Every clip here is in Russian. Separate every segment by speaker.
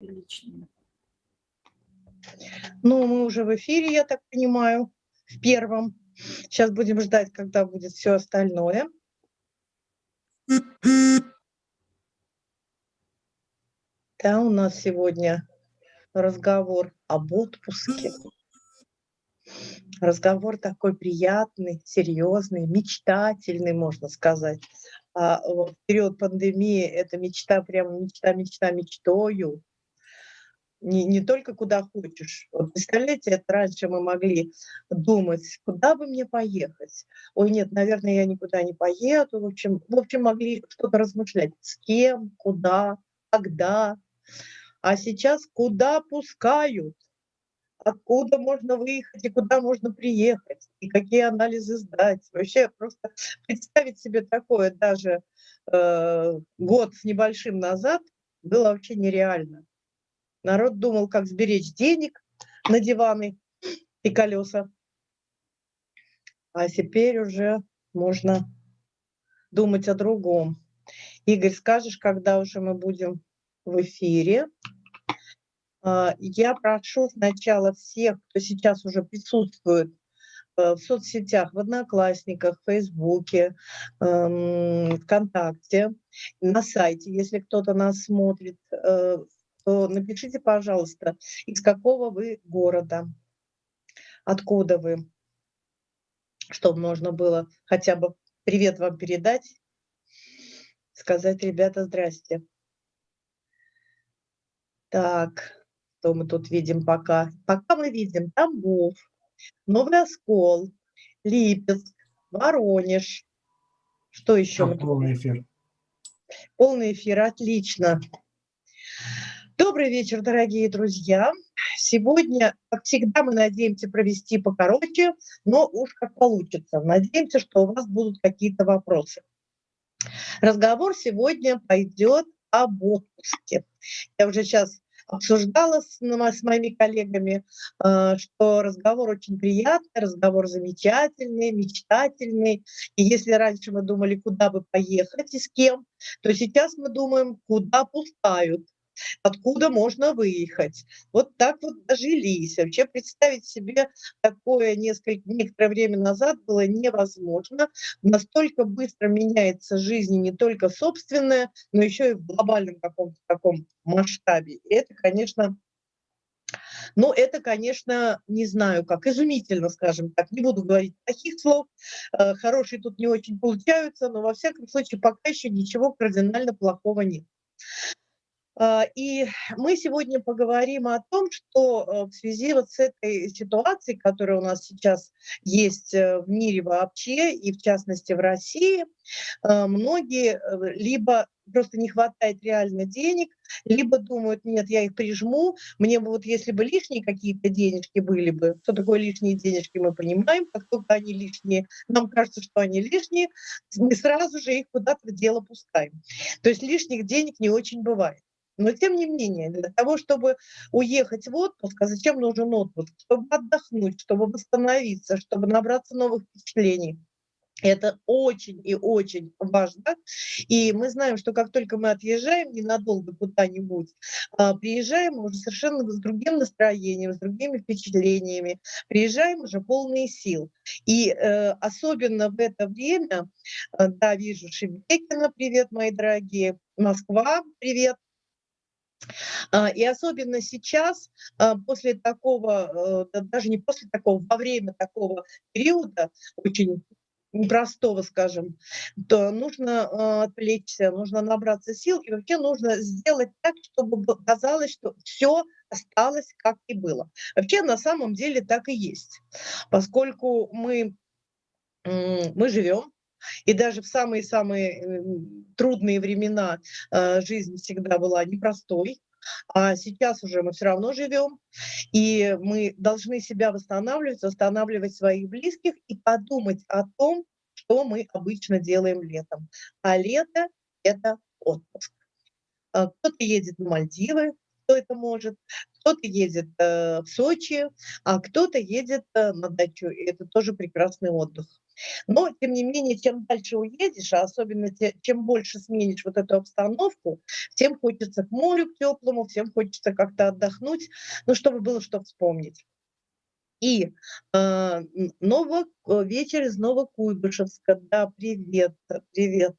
Speaker 1: личные.
Speaker 2: Ну, мы уже в эфире, я так понимаю, в первом. Сейчас будем ждать, когда будет все остальное. Да, у нас сегодня разговор об отпуске. Разговор такой приятный, серьезный, мечтательный, можно сказать. А в период пандемии это мечта, прямо мечта, мечта, мечтою не, не только куда хочешь. Вот представляете, это раньше мы могли думать, куда бы мне поехать. Ой, нет, наверное, я никуда не поеду. В общем, в общем могли что-то размышлять. С кем, куда, когда. А сейчас куда пускают, откуда можно выехать и куда можно приехать, и какие анализы сдать. Вообще просто представить себе такое даже э, год с небольшим назад было вообще нереально. Народ думал, как сберечь денег на диваны и колеса. А теперь уже можно думать о другом. Игорь, скажешь, когда уже мы будем в эфире? А, я прошу сначала всех, кто сейчас уже присутствует э, в соцсетях, в Одноклассниках, в Фейсбуке, эм, ВКонтакте, на сайте, если кто-то нас смотрит, э, то напишите, пожалуйста, из какого вы города, откуда вы, чтобы можно было хотя бы привет вам передать, сказать, ребята, здрасте. Так, что мы тут видим пока? Пока мы видим Тамбов, Новый Оскол, Липецк, Воронеж. Что еще?
Speaker 3: полный эфир.
Speaker 2: Полный эфир, отлично. Добрый вечер, дорогие друзья. Сегодня, как всегда, мы надеемся провести покороче, но уж как получится. Надеемся, что у вас будут какие-то вопросы. Разговор сегодня пойдет об отпуске. Я уже сейчас обсуждала с, с моими коллегами, э, что разговор очень приятный, разговор замечательный, мечтательный. И если раньше мы думали, куда бы поехать и с кем, то сейчас мы думаем, куда пускают откуда можно выехать. Вот так вот дожились. Вообще представить себе такое несколько, некоторое время назад было невозможно. Настолько быстро меняется жизнь не только собственная, но еще и в глобальном каком-то таком масштабе. И это, конечно, ну, это, конечно, не знаю как, изумительно, скажем так. Не буду говорить таких слов, э, хорошие тут не очень получаются, но во всяком случае пока еще ничего кардинально плохого нет. А, и мы сегодня поговорим о том, что э, в связи вот с этой ситуацией, которая у нас сейчас есть э, в мире вообще, и в частности в России, э, многие либо просто не хватает реально денег, либо думают, нет, я их прижму, мне бы вот если бы лишние какие-то денежки были бы, что такое лишние денежки, мы понимаем, как только они лишние, нам кажется, что они лишние, мы сразу же их куда-то в дело пускаем. То есть лишних денег не очень бывает. Но тем не менее, для того, чтобы уехать в отпуск, а зачем нужен отпуск? Чтобы отдохнуть, чтобы восстановиться, чтобы набраться новых впечатлений. Это очень и очень важно. И мы знаем, что как только мы отъезжаем ненадолго куда-нибудь, а, приезжаем уже совершенно с другим настроением, с другими впечатлениями, приезжаем уже полные сил. И э, особенно в это время, э, да, вижу Шебекина, привет, мои дорогие, Москва, привет, и особенно сейчас, а, после такого, э, даже не после такого, во время такого периода, очень непростого, скажем, то нужно а, отвлечься, нужно набраться сил, и вообще нужно сделать так, чтобы казалось, что все осталось, как и было. Вообще на самом деле так и есть, поскольку мы, мы живем, и даже в самые-самые трудные времена э, жизнь всегда была непростой. А сейчас уже мы все равно живем, и мы должны себя восстанавливать, восстанавливать своих близких и подумать о том, что мы обычно делаем летом. А лето – это отпуск. Э, кто-то едет на Мальдивы, кто это может, кто-то едет э, в Сочи, а кто-то едет на дачу, и это тоже прекрасный отдых. Но, тем не менее, чем дальше уедешь, а особенно те, чем больше сменишь вот эту обстановку, тем хочется к морю, к теплому, всем хочется как-то отдохнуть, ну, чтобы было что вспомнить. И э, Ново, вечер из Новокуйбышевска, да, привет, привет.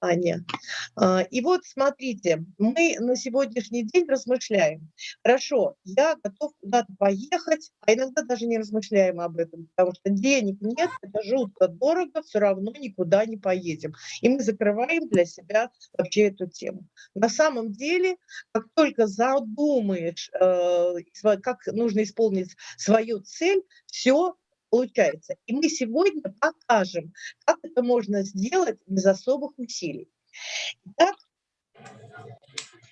Speaker 2: Аня. А, и вот смотрите, мы на сегодняшний день размышляем. Хорошо, я готов куда-то поехать, а иногда даже не размышляем об этом, потому что денег нет, это жутко дорого, все равно никуда не поедем. И мы закрываем для себя вообще эту тему. На самом деле, как только задумаешь, э, как нужно исполнить свою цель, все получается. И мы сегодня покажем, как это можно сделать без особых усилий. Итак,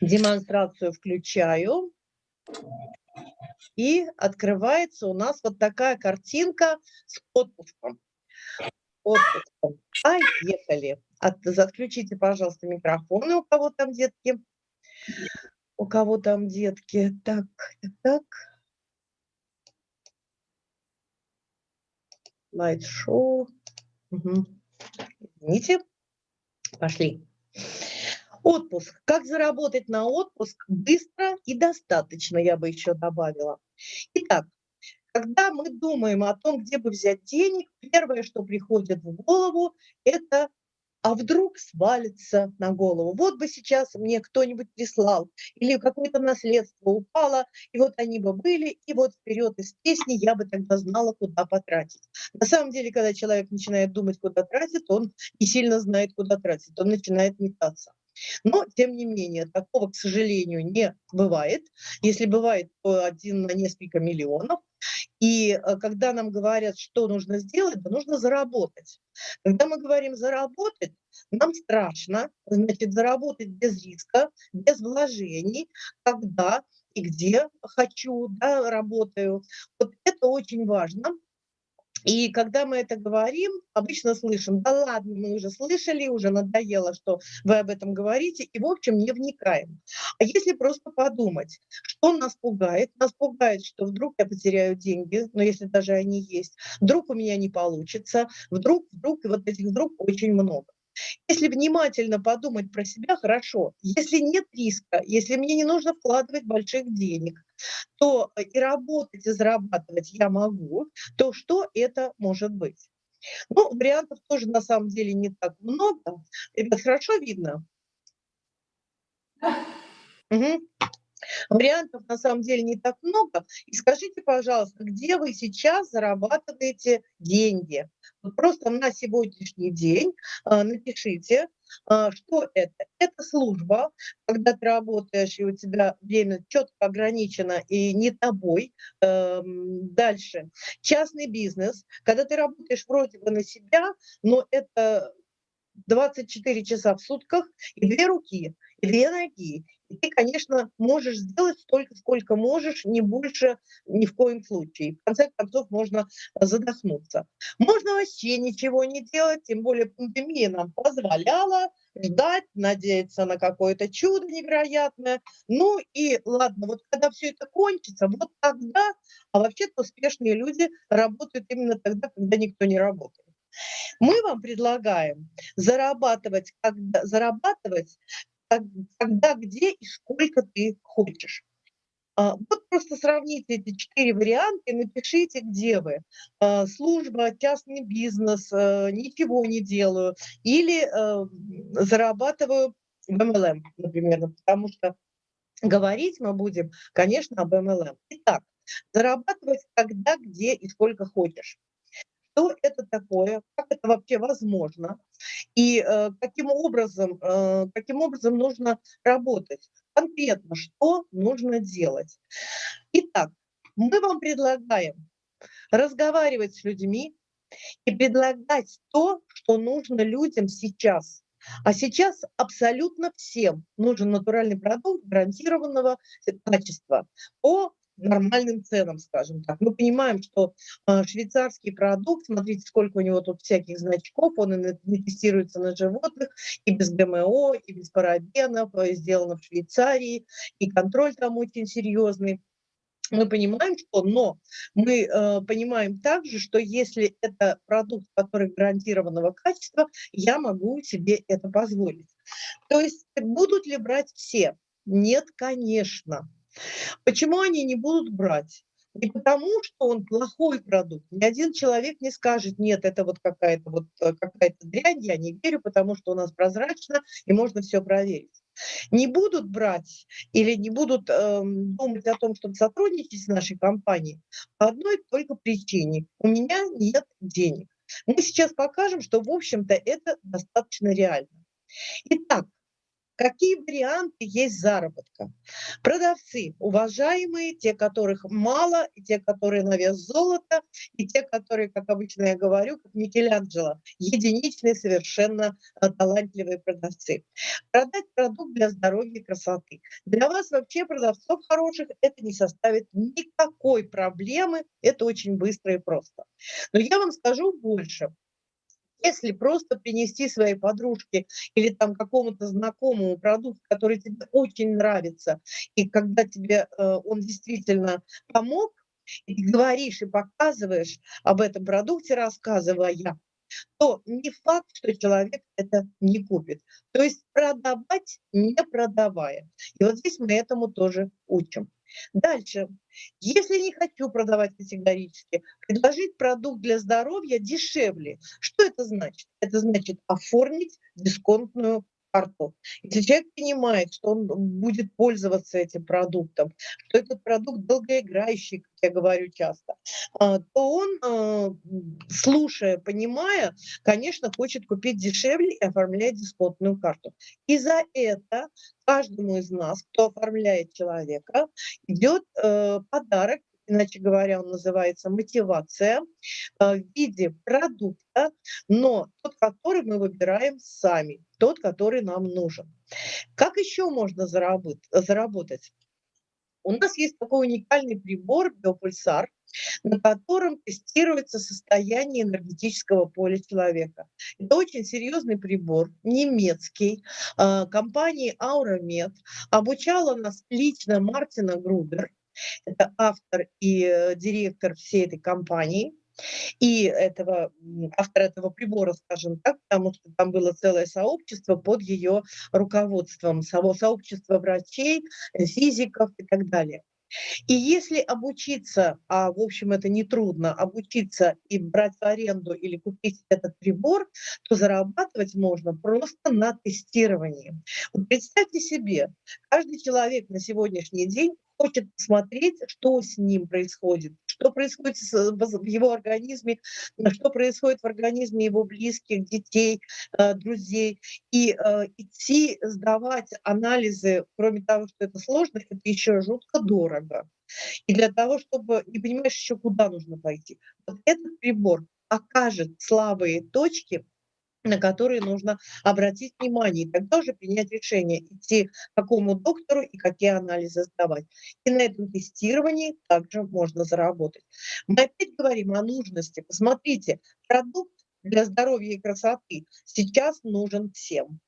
Speaker 2: демонстрацию включаю. И открывается у нас вот такая картинка с отпуском. Отпуском. Поехали. От, отключите, пожалуйста, микрофоны, у кого там детки. У кого там детки. Так, так, так. Слайд-шоу. Угу. Извините. Пошли. Отпуск. Как заработать на отпуск быстро и достаточно, я бы еще добавила. Итак, когда мы думаем о том, где бы взять денег, первое, что приходит в голову, это а вдруг свалится на голову. Вот бы сейчас мне кто-нибудь прислал, или какое-то наследство упало, и вот они бы были, и вот вперед из песни я бы тогда знала, куда потратить. На самом деле, когда человек начинает думать, куда тратить, он не сильно знает, куда тратить, он начинает метаться. Но, тем не менее, такого, к сожалению, не бывает. Если бывает, то один на несколько миллионов. И э, когда нам говорят, что нужно сделать, то нужно заработать. Когда мы говорим заработать, нам страшно, значит, заработать без риска, без вложений, когда и где хочу, да, работаю. Вот это очень важно. И когда мы это говорим, обычно слышим, да ладно, мы уже слышали, уже надоело, что вы об этом говорите, и, в общем, не вникаем. А если просто подумать, что нас пугает? Нас пугает, что вдруг я потеряю деньги, но если даже они есть, вдруг у меня не получится, вдруг, вдруг, и вот этих вдруг очень много. Если внимательно подумать про себя, хорошо. Если нет риска, если мне не нужно вкладывать больших денег, то э, и работать, и зарабатывать я могу, то что это может быть? Ну, вариантов тоже на самом деле не так много. Это хорошо видно? Угу. Вариантов на самом деле не так много. И скажите, пожалуйста, где вы сейчас зарабатываете деньги? Вот просто на сегодняшний день а, напишите, а, что это. Это служба, когда ты работаешь, и у тебя время четко ограничено и не тобой. Эм, дальше. Частный бизнес, когда ты работаешь вроде бы на себя, но это 24 часа в сутках и две руки, и две ноги, и ты, конечно, можешь сделать столько, сколько можешь, не больше ни в коем случае. В конце концов, можно задохнуться. Можно вообще ничего не делать, тем более пандемия нам позволяла ждать, надеяться на какое-то чудо невероятное. Ну и ладно, вот когда все это кончится, вот тогда, а вообще-то успешные люди работают именно тогда, когда никто не работает. Мы вам предлагаем зарабатывать, когда, зарабатывать когда, где и сколько ты хочешь. А, вот просто сравните эти четыре варианта и напишите, где вы. А, служба, частный бизнес, а, ничего не делаю. Или зарабатываю в MLM, например, потому что говорить мы будем, конечно, об MLM. Итак, зарабатывать когда, где и сколько хочешь что это такое, как это вообще возможно, и э, каким, образом, э, каким образом нужно работать. Конкретно, что нужно делать. Итак, мы вам предлагаем разговаривать с людьми и предлагать то, что нужно людям сейчас. А сейчас абсолютно всем нужен натуральный продукт гарантированного качества по нормальным ценам, скажем так. Мы понимаем, что э, швейцарский продукт, смотрите, сколько у него тут всяких значков, он и не тестируется на животных, и без ГМО, и без парабенов, и сделано в Швейцарии, и контроль там очень серьезный. мы понимаем, что, но мы э, понимаем также, что если это продукт, который гарантированного качества, я могу себе это позволить. То есть будут ли брать все? Нет, конечно. Почему они не будут брать? Не потому, что он плохой продукт. Ни один человек не скажет, нет, это вот какая-то вот э, какая-то дрянь, я не верю, потому что у нас прозрачно и можно все проверить. Не будут брать или не будут э, думать о том, чтобы сотрудничать с нашей компанией по одной только причине. У меня нет денег. Мы сейчас покажем, что, в общем-то, это достаточно реально. Итак, Какие варианты есть заработка? Продавцы, уважаемые, те, которых мало, и те, которые на вес золота, и те, которые, как обычно я говорю, как Микеланджело, единичные, совершенно э, талантливые продавцы. Продать продукт для здоровья и красоты. Для вас вообще продавцов хороших это не составит никакой проблемы, это очень быстро и просто. Но я вам скажу больше. Если просто принести своей подружке или там какому-то знакомому продукт, который тебе очень нравится, и когда тебе э, он действительно помог, и говоришь и показываешь об этом продукте, рассказывая, то не факт, что человек это не купит. То есть продавать, не продавая. И вот здесь мы этому тоже учим. Дальше. Если не хочу продавать категорически, предложить продукт для здоровья дешевле. Что это значит? Это значит оформить дисконтную карту. Если человек понимает, что он будет пользоваться этим продуктом, что этот продукт долгоиграющий, как я говорю часто, а, то он, а, слушая, понимая, конечно, хочет купить дешевле и оформлять дисконтную карту. И за это каждому из нас, кто оформляет человека, идет э, подарок иначе говоря, он называется мотивация э, в виде продукта, но тот, который мы выбираем сами, тот, который нам нужен. Как еще можно заработать? У нас есть такой уникальный прибор биопульсар, на котором тестируется состояние энергетического поля человека. Это очень серьезный прибор, немецкий, э, компании Auramed. Обучала нас лично Мартина Грубер. Это автор и э, директор всей этой компании и этого, автор этого прибора, скажем так, потому что там было целое сообщество под ее руководством, само сообщество врачей, физиков и так далее. И если обучиться, а в общем это нетрудно, обучиться и брать в аренду или купить этот прибор, то зарабатывать можно просто на тестировании. Вот представьте себе, каждый человек на сегодняшний день хочет посмотреть, что с ним происходит, что происходит в его организме, что происходит в организме его близких, детей, э, друзей. И э, идти сдавать анализы, кроме того, что это сложно, это еще жутко дорого. И для того, чтобы не понимаешь еще, куда нужно пойти. Вот этот прибор окажет слабые точки на которые нужно обратить внимание, и тогда уже принять решение, идти к какому доктору и какие анализы сдавать. И на этом тестировании также можно заработать. Мы опять говорим о нужности. Посмотрите, продукт для здоровья и красоты сейчас нужен всем.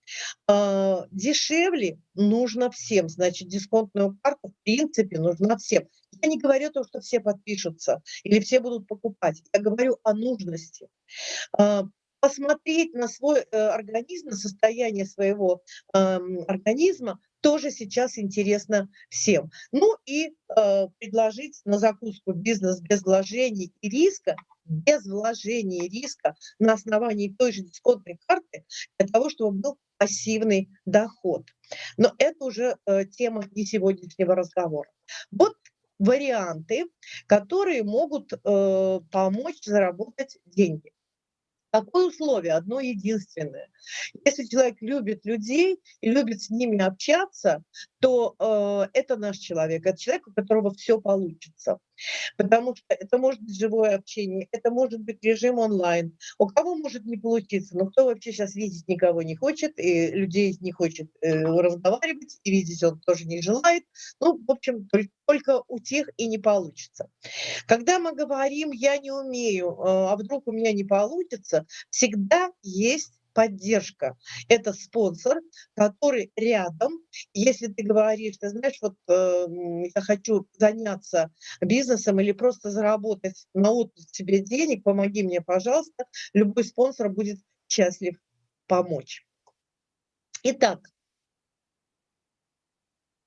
Speaker 2: А, дешевле нужно всем, значит, дисконтную карту в принципе нужна всем. Я не говорю то, что все подпишутся или все будут покупать. Я говорю о нужности. Посмотреть на свой э, организм, на состояние своего э, организма тоже сейчас интересно всем. Ну и э, предложить на закуску бизнес без вложений и риска, без вложений и риска на основании той же дисконтной карты для того, чтобы был пассивный доход. Но это уже э, тема не сегодняшнего разговора. Вот варианты, которые могут э, помочь заработать деньги. Какое условие? Одно единственное. Если человек любит людей и любит с ними общаться, то э, это наш человек, это человек, у которого все получится. Потому что это может быть живое общение, это может быть режим онлайн. У кого может не получиться, но кто вообще сейчас видеть никого не хочет, и людей не хочет э, разговаривать, и видеть он тоже не желает. Ну, в общем, только, только у тех и не получится. Когда мы говорим «я не умею», э, а вдруг у меня не получится, всегда есть поддержка. Это спонсор, который рядом. Если ты говоришь, ты знаешь, вот э, я хочу заняться бизнесом или просто заработать на отпуск себе денег, помоги мне, пожалуйста. Любой спонсор будет счастлив помочь. Итак,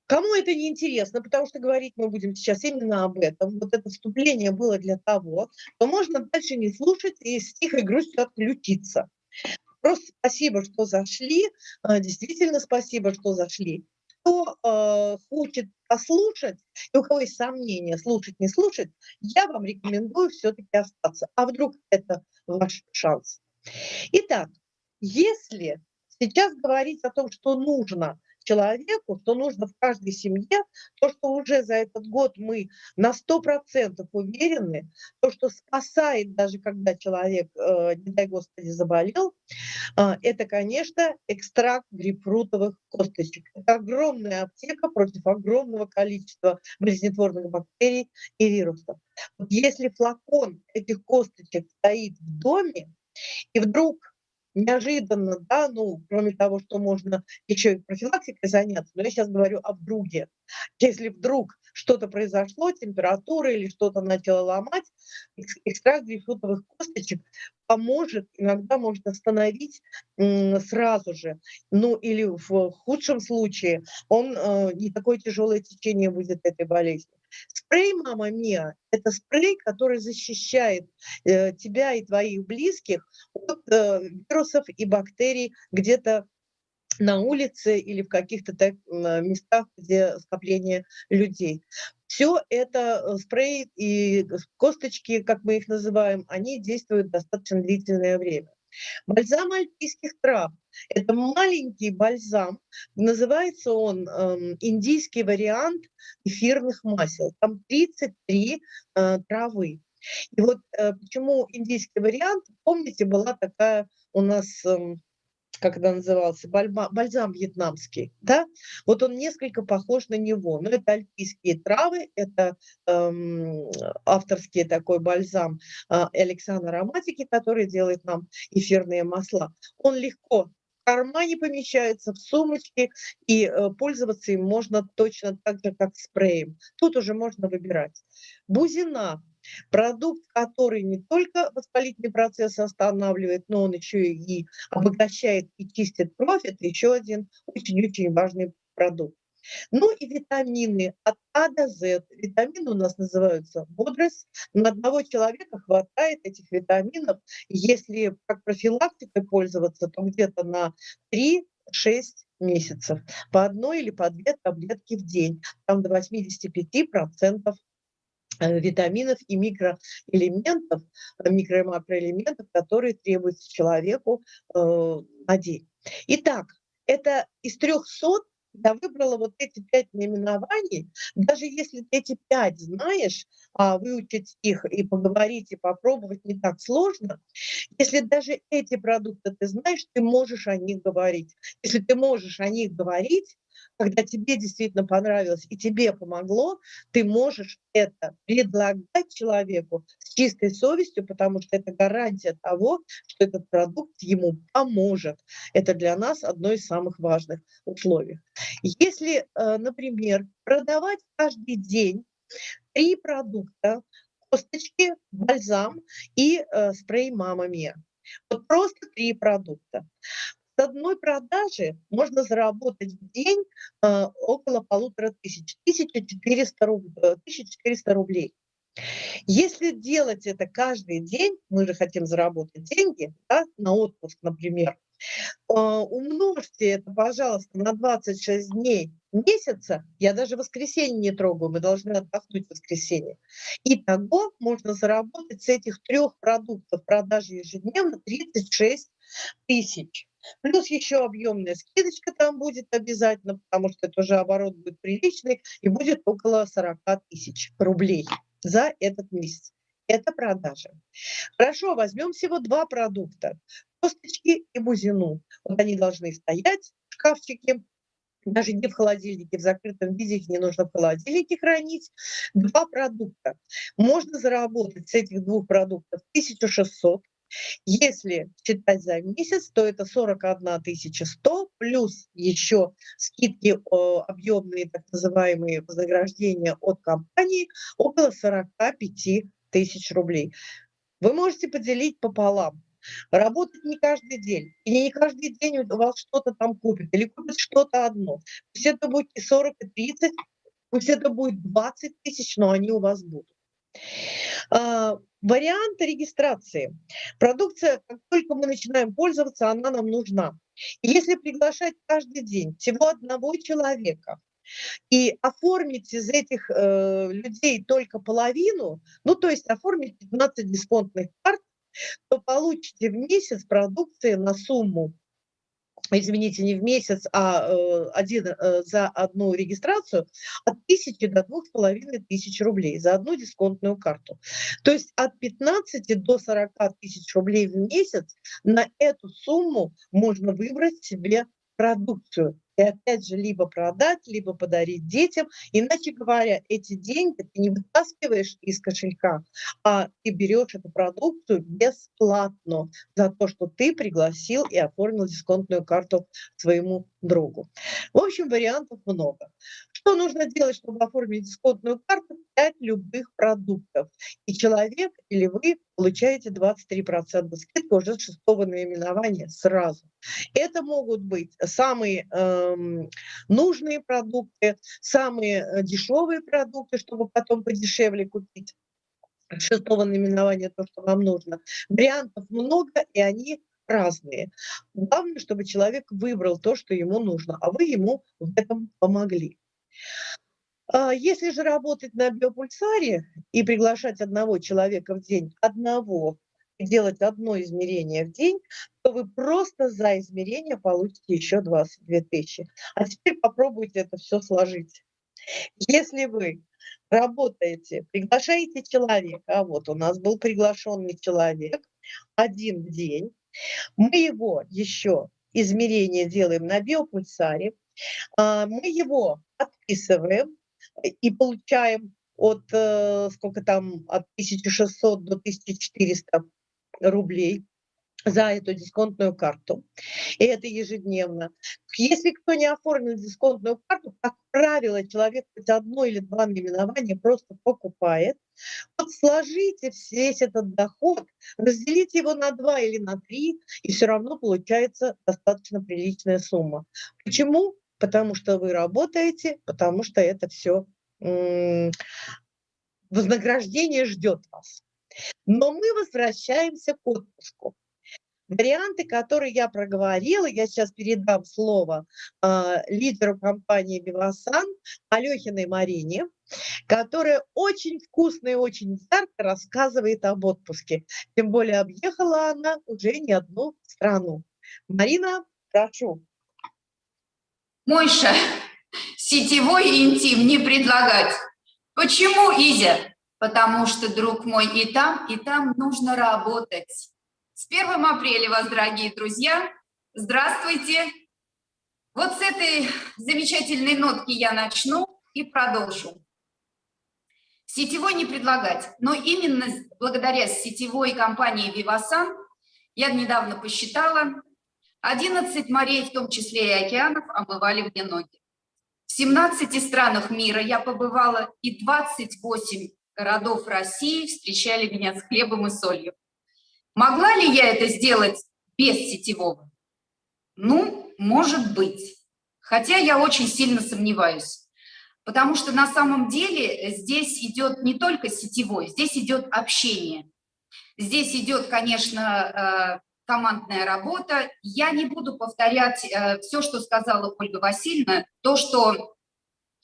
Speaker 2: Кому это не интересно, потому что говорить мы будем сейчас именно об этом, вот это вступление было для того, то можно дальше не слушать и с тихой грустью отключиться. Просто спасибо, что зашли, а, действительно спасибо, что зашли. Кто э, хочет послушать, и у кого есть сомнения, слушать, не слушать, я вам рекомендую все-таки остаться. А вдруг это ваш шанс? Итак, если сейчас говорить о том, что нужно человеку, что нужно в каждой семье, то, что уже за этот год мы на 100% уверены, то, что спасает даже когда человек, э, не дай Господи, заболел, э, это, конечно, экстракт грейпфрутовых косточек. Это огромная аптека против огромного количества болезнетворных бактерий и вирусов. Если флакон этих косточек стоит в доме, и вдруг неожиданно, да, ну, кроме того, что можно еще и профилактикой заняться, но я сейчас говорю об друге. Если вдруг что-то произошло, температура или что-то начало ломать, экстракт грейпфрутовых косточек поможет, иногда можно остановить сразу же. Ну или в худшем случае он э, не такое тяжелое течение будет этой болезни. Спрей «Мама Мия» – это спрей, который защищает э, тебя и твоих близких от э, вирусов и бактерий где-то на улице или в каких-то так, местах, где скопление людей. Все это э, спрей и косточки, как мы их называем, они действуют достаточно длительное время. Бальзам альпийских трав – это маленький бальзам, называется он э, индийский вариант эфирных масел. Там 33 э, травы. И вот э, почему индийский вариант, помните, была такая у нас... Э, это назывался, бальма, бальзам вьетнамский, да, вот он несколько похож на него, но это альпийские травы, это эм, авторский такой бальзам э, Александра Ароматики, который делает нам эфирные масла. Он легко в кармане помещается, в сумочке, и э, пользоваться им можно точно так же, как спреем. Тут уже можно выбирать. Бузина Продукт, который не только воспалительный процесс останавливает, но он еще и обогащает и чистит кровь, это еще один очень-очень важный продукт. Ну и витамины от А до З. Витамины у нас называются бодрость. На одного человека хватает этих витаминов. Если как профилактикой пользоваться, то где-то на 3-6 месяцев. По одной или по две таблетки в день. Там до 85% Э, витаминов и микроэлементов, э, микро- и макроэлементов, которые требуются человеку э, на день. Итак, это из 300 я выбрала вот эти пять наименований. Даже если ты эти пять знаешь, а выучить их и поговорить, и попробовать не так сложно, если даже эти продукты ты знаешь, ты можешь о них говорить. Если ты можешь о них говорить, когда тебе действительно понравилось и тебе помогло, ты можешь это предлагать человеку с чистой совестью, потому что это гарантия того, что этот продукт ему поможет. Это для нас одно из самых важных условий. Если, э, например, продавать каждый день три продукта, косточки, бальзам и э, спрей «Мама Мия». Вот просто три продукта. С одной продажи можно заработать в день э, около полутора тысяч, 1400, руб, 1400 рублей. Если делать это каждый день, мы же хотим заработать деньги да, на отпуск, например, э, умножьте это, пожалуйста, на 26 дней месяца, я даже воскресенье не трогаю, мы должны отдохнуть в воскресенье. И того можно заработать с этих трех продуктов продажи ежедневно 36 тысяч. Плюс еще объемная скидочка там будет обязательно, потому что это уже оборот будет приличный, и будет около 40 тысяч рублей за этот месяц. Это продажи. Хорошо, возьмем всего два продукта. Косточки и бузину. Вот они должны стоять в шкафчике, даже не в холодильнике, в закрытом виде их не нужно в холодильнике хранить. Два продукта. Можно заработать с этих двух продуктов 1600 Если считать за месяц, то это 41 100 плюс еще скидки объемные, так называемые вознаграждения от компании, около 45 тысяч рублей. Вы можете поделить пополам. Работать не каждый день. И не каждый день у вас что-то там купят. Или купят что-то одно. Пусть это будет и 40, и 30, пусть это будет 20 тысяч, но они у вас будут. А, варианты регистрации. Продукция, как только мы начинаем пользоваться, она нам нужна. если приглашать каждый день всего одного человека, и оформить из этих э, людей только половину, ну то есть оформить 15 дисконтных карт, то получите в месяц продукции на сумму извините, не в месяц, а э, один, э, за одну регистрацию от тысячи до двух с половиной тысяч рублей за одну дисконтную карту. То есть от 15 до 40 тысяч рублей в месяц на эту сумму можно выбрать себе продукцию и опять же либо продать, либо подарить детям. Иначе говоря, эти деньги ты не вытаскиваешь из кошелька, а ты берешь эту продукцию бесплатно за то, что ты пригласил и оформил дисконтную карту своему другу. В общем, вариантов много. Что нужно делать, чтобы оформить дисконтную карту? 5 любых продуктов. И человек или вы получаете 23% скидки уже с шестого наименования сразу. Это могут быть самые э, нужные продукты, самые э, дешевые продукты, чтобы потом подешевле купить шестого наименования то, что вам нужно. Вариантов много, и они разные. Главное, чтобы человек выбрал то, что ему нужно, а вы ему в этом помогли. А, если же работать на биопульсаре и приглашать одного человека в день, одного, делать одно измерение в день, то вы просто за измерение получите еще 22 тысячи. А теперь попробуйте это все сложить. Если вы работаете, приглашаете человека, а вот у нас был приглашенный человек один день, мы его еще измерение делаем на биопульсаре, мы его отписываем, и получаем от, э, сколько там, от 1600 до 1400 рублей за эту дисконтную карту. И это ежедневно. Если кто не оформил дисконтную карту, как правило, человек хоть одно или два наименования просто покупает. Вот сложите весь этот доход, разделите его на два или на три, и все равно получается достаточно приличная сумма. Почему? Потому что вы работаете, потому что это все вознаграждение ждет вас. Но мы возвращаемся к отпуску. Варианты, которые я проговорила, я сейчас передам слово э, лидеру компании «Бивасан» Алехиной Марине, которая очень вкусно и очень ярко рассказывает об отпуске. Тем более объехала она уже не одну страну. Марина, прошу.
Speaker 1: Мойша, сетевой интим не предлагать. Почему, Изя? Потому что, друг мой, и там, и там нужно работать. С 1 апреля вас, дорогие друзья, здравствуйте. Вот с этой замечательной нотки я начну и продолжу. Сетевой не предлагать, но именно благодаря сетевой компании «Вивасан» я недавно посчитала, 11 морей, в том числе и океанов, омывали мне ноги. В 17 странах мира я побывала, и 28 городов России встречали меня с хлебом и солью. Могла ли я это сделать без сетевого? Ну, может быть. Хотя я очень сильно сомневаюсь. Потому что на самом деле здесь идет не только сетевой, здесь идет общение. Здесь идет, конечно, э, командная работа. Я не буду повторять э, все, что сказала Ольга Васильевна, то, что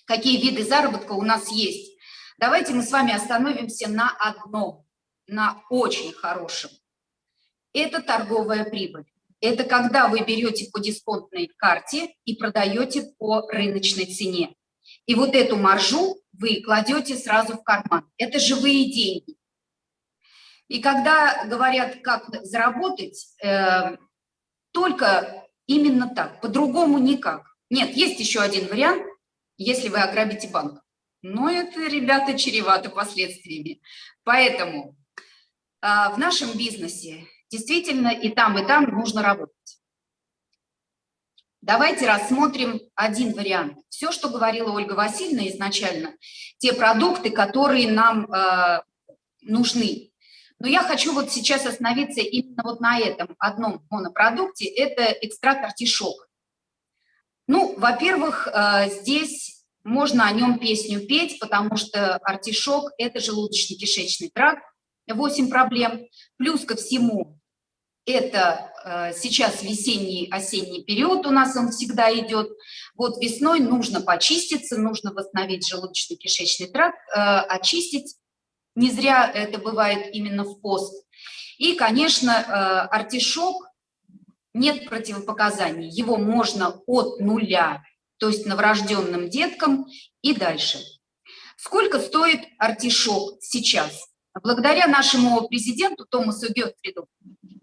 Speaker 1: какие виды заработка у нас есть. Давайте мы с вами остановимся на одном, на очень хорошем. Это торговая прибыль. Это когда вы берете по дисконтной карте и продаете по рыночной цене. И вот эту маржу вы кладете сразу в карман. Это живые деньги. И когда говорят, как заработать, э, только именно так, по-другому никак. Нет, есть еще один вариант, если вы ограбите банк. Но это, ребята, чревато последствиями. Поэтому э, в нашем бизнесе Действительно, и там, и там нужно работать. Давайте рассмотрим один вариант. Все, что говорила Ольга Васильевна изначально, те продукты, которые нам э, нужны. Но я хочу вот сейчас остановиться именно вот на этом одном монопродукте, это экстракт артишок. Ну, во-первых, э, здесь можно о нем песню петь, потому что артишок – это желудочно-кишечный тракт, 8 проблем. Плюс ко всему, это э, сейчас весенний, осенний период у нас он всегда идет. Вот весной нужно почиститься, нужно восстановить желудочно-кишечный тракт, э, очистить. Не зря это бывает именно в пост. И, конечно, э, артишок, нет противопоказаний. Его можно от нуля, то есть новорожденным деткам и дальше. Сколько стоит артишок сейчас? Благодаря нашему президенту Томасу Гетфриду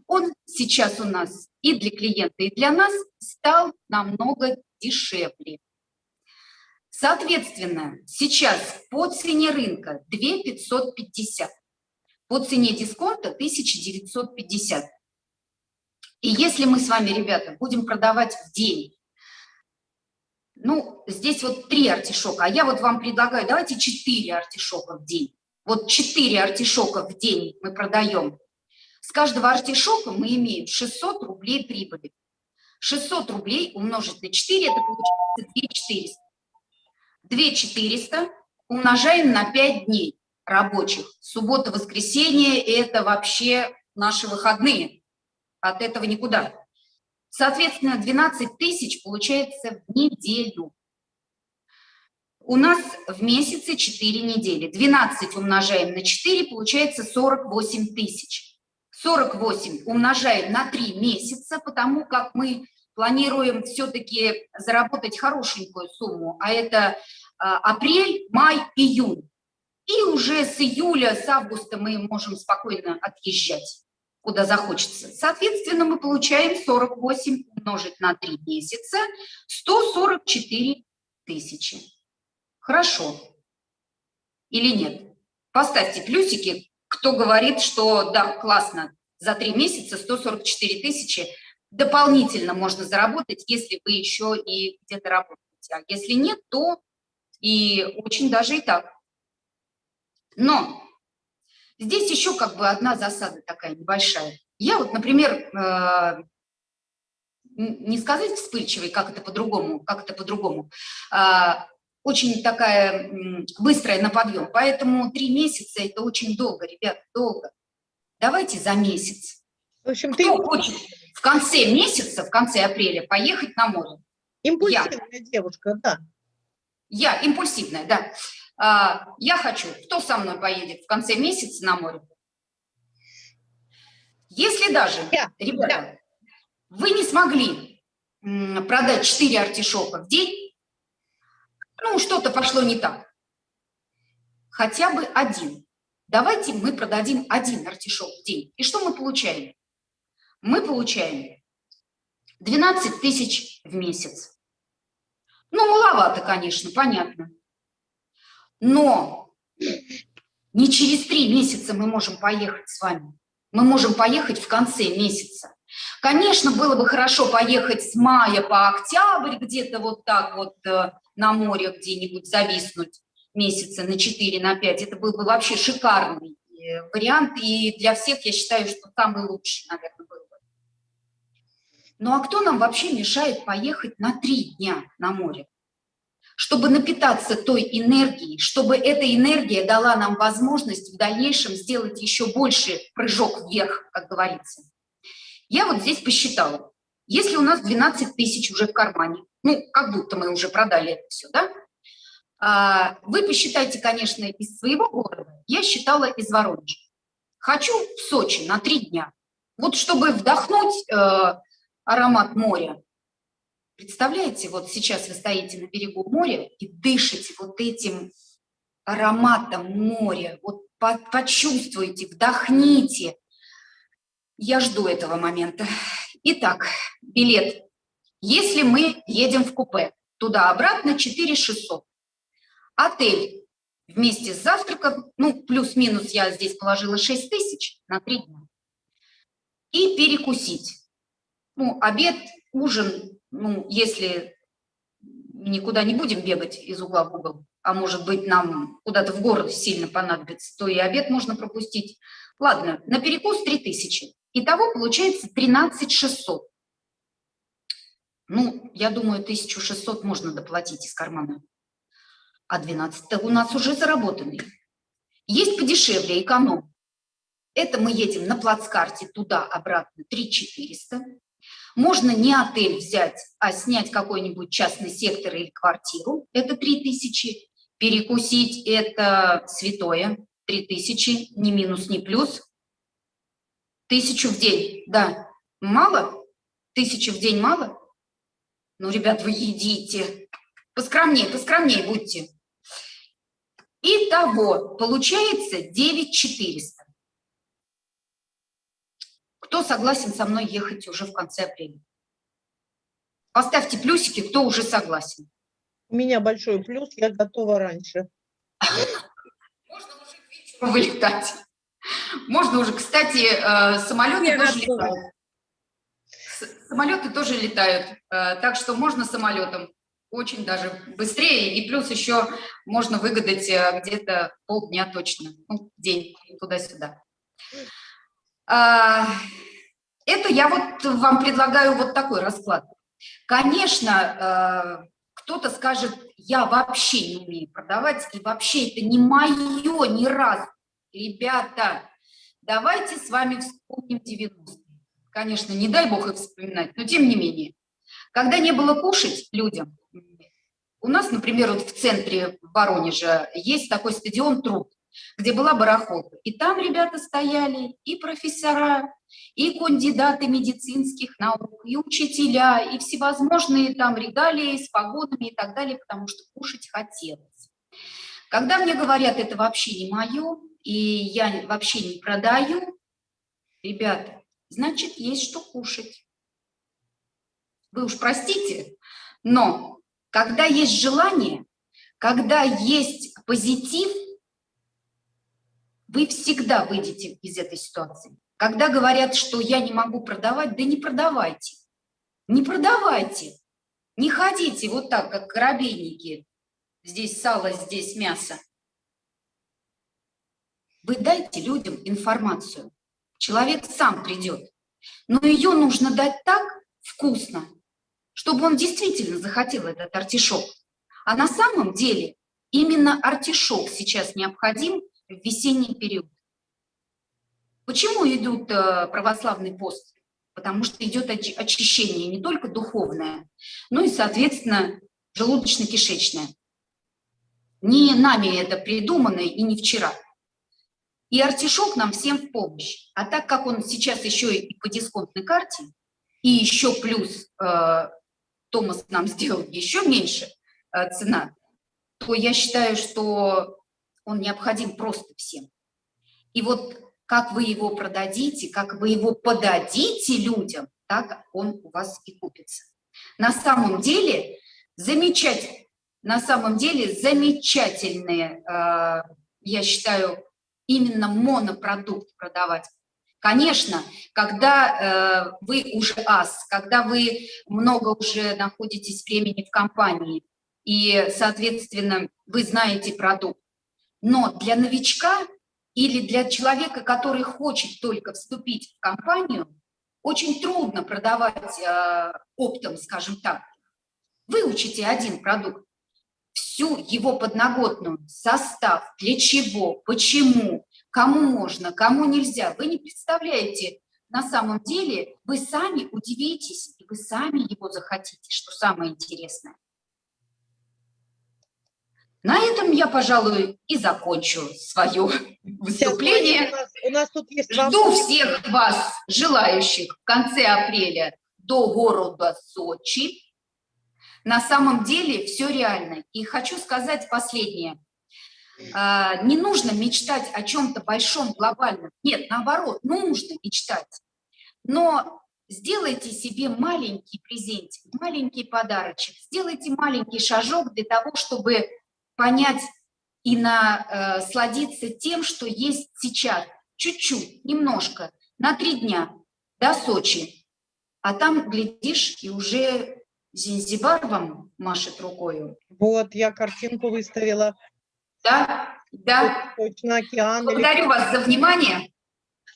Speaker 1: он сейчас у нас и для клиента, и для нас стал намного дешевле. Соответственно, сейчас по цене рынка 2 550, по цене дисконта 1950. И если мы с вами, ребята, будем продавать в день, ну, здесь вот три артишока, а я вот вам предлагаю, давайте четыре артишока в день. Вот четыре артишока в день мы продаем с каждого артишока мы имеем 600 рублей прибыли. 600 рублей умножить на 4, это получается 2400. 2400 умножаем на 5 дней рабочих. Суббота, воскресенье – это вообще наши выходные. От этого никуда. Соответственно, 12 тысяч получается в неделю. У нас в месяце 4 недели. 12 умножаем на 4, получается 48 тысяч. 48 умножаем на 3 месяца, потому как мы планируем все-таки заработать хорошенькую сумму, а это апрель, май, июнь. И уже с июля, с августа мы можем спокойно отъезжать, куда захочется. Соответственно, мы получаем 48 умножить на 3 месяца, 144 тысячи. Хорошо. Или нет? Поставьте плюсики, кто говорит, что да, классно, за три месяца 144 тысячи дополнительно можно заработать, если вы еще и где-то работаете. А если нет, то и очень даже и так. Но здесь еще как бы одна засада такая небольшая. Я вот, например, э, не сказать вспыльчивый, как это по-другому, как это по-другому, а, очень такая быстрая на подъем. Поэтому три месяца – это очень долго, ребят, долго. Давайте за месяц. В общем, Кто ты... хочет в конце месяца, в конце апреля поехать на море?
Speaker 2: Импульсивная я. девушка, да.
Speaker 1: Я, импульсивная, да. А, я хочу. Кто со мной поедет в конце месяца на море? Если даже, я. ребята, я. вы не смогли продать 4 артишока в день, ну, что-то пошло не так. Хотя бы один. Давайте мы продадим один артишок в день. И что мы получаем? Мы получаем 12 тысяч в месяц. Ну, маловато, конечно, понятно. Но не через три месяца мы можем поехать с вами. Мы можем поехать в конце месяца. Конечно, было бы хорошо поехать с мая по октябрь, где-то вот так вот э, на море где-нибудь зависнуть месяца на 4, на 5. Это был бы вообще шикарный э, вариант, и для всех я считаю, что самый лучший, наверное. Ну а кто нам вообще мешает поехать на 3 дня на море? Чтобы напитаться той энергией, чтобы эта энергия дала нам возможность в дальнейшем сделать еще больше прыжок вверх, как говорится. Я вот здесь посчитала, если у нас 12 тысяч уже в кармане, ну, как будто мы уже продали это все, да? А, вы посчитайте, конечно, из своего города. Я считала из Воронежа. Хочу в Сочи на три дня. Вот чтобы вдохнуть э, аромат моря. Представляете, вот сейчас вы стоите на берегу моря и дышите вот этим ароматом моря. Вот почувствуйте, вдохните. Я жду этого момента. Итак, билет. Если мы едем в купе, туда-обратно 4 600. Отель вместе с завтраком, ну, плюс-минус я здесь положила 6 тысяч на 3 дня. и перекусить. Ну, обед, ужин, ну, если никуда не будем бегать из угла в угол, а может быть нам куда-то в город сильно понадобится, то и обед можно пропустить. Ладно, на перекус 3000. Итого получается 13 600. Ну, я думаю, 1600 можно доплатить из кармана. А 12 у нас уже заработанный. Есть подешевле, эконом. Это мы едем на плацкарте туда-обратно 3400. Можно не отель взять, а снять какой-нибудь частный сектор или квартиру. Это 3000. Перекусить – это святое. 3000, ни минус, ни плюс. Тысячу в день, да. Мало? Тысячу в день мало? Ну, ребят, вы едите. Поскромнее, поскромнее будьте. Итого, получается 9400. Кто согласен со мной ехать уже в конце апреля? Поставьте плюсики, кто уже согласен.
Speaker 2: У меня большой плюс, я готова раньше.
Speaker 1: Можно уже к вечеру вылетать. Можно уже, кстати, э, самолеты я тоже готова. летают. Самолеты тоже летают, так что можно самолетом очень даже быстрее, и плюс еще можно выгадать э, где-то полдня точно, ну, день туда-сюда. Это я вот вам предлагаю вот такой расклад. Конечно, кто-то скажет, я вообще не умею продавать, и вообще это не мое ни разу. Ребята, давайте с вами вспомним 90-е. Конечно, не дай бог их вспоминать, но тем не менее. Когда не было кушать людям, у нас, например, вот в центре Воронежа есть такой стадион «Труд», где была барахолка. И там ребята стояли, и профессора, и кандидаты медицинских наук, и учителя, и всевозможные там регалии с погодами и так далее, потому что кушать хотелось. Когда мне говорят, это вообще не мое, и я вообще не продаю, ребята, значит, есть что кушать. Вы уж простите, но когда есть желание, когда есть позитив, вы всегда выйдете из этой ситуации. Когда говорят, что я не могу продавать, да не продавайте. Не продавайте. Не ходите вот так, как коробейники. Здесь сало, здесь мясо. Вы дайте людям информацию. Человек сам придет. Но ее нужно дать так вкусно, чтобы он действительно захотел этот артишок. А на самом деле именно артишок сейчас необходим в весенний период. Почему идут э, православный пост? Потому что идет очищение не только духовное, но и, соответственно, желудочно-кишечное. Не нами это придумано и не вчера. И артишок нам всем в помощь. А так как он сейчас еще и по дисконтной карте, и еще плюс э, Томас нам сделал еще меньше э, цена, то я считаю, что он необходим просто всем. И вот как вы его продадите, как вы его подадите людям, так он у вас и купится. На самом деле, замечательно, на самом деле замечательные, э, я считаю, именно монопродукт продавать. Конечно, когда э, вы уже ас, когда вы много уже находитесь времени в компании, и, соответственно, вы знаете продукт, но для новичка или для человека, который хочет только вступить в компанию, очень трудно продавать э, оптом, скажем так. Выучите один продукт, всю его подноготную, состав, для чего, почему, кому можно, кому нельзя. Вы не представляете, на самом деле вы сами удивитесь, и вы сами его захотите, что самое интересное. На этом я, пожалуй, и закончу свое выступление. У нас, у нас тут есть Жду всех вас, желающих, в конце апреля до города Сочи. На самом деле все реально. И хочу сказать последнее. А, не нужно мечтать о чем-то большом, глобальном. Нет, наоборот, нужно мечтать. Но сделайте себе маленький презентик, маленький подарочек, сделайте маленький шажок для того, чтобы понять и насладиться э, тем, что есть сейчас, чуть-чуть, немножко, на три дня. до Сочи. А там, глядишь, и уже Зинзибар вам машет рукою.
Speaker 2: Вот, я картинку выставила.
Speaker 1: Да, да.
Speaker 2: Точно, океан.
Speaker 1: Благодарю вас за внимание.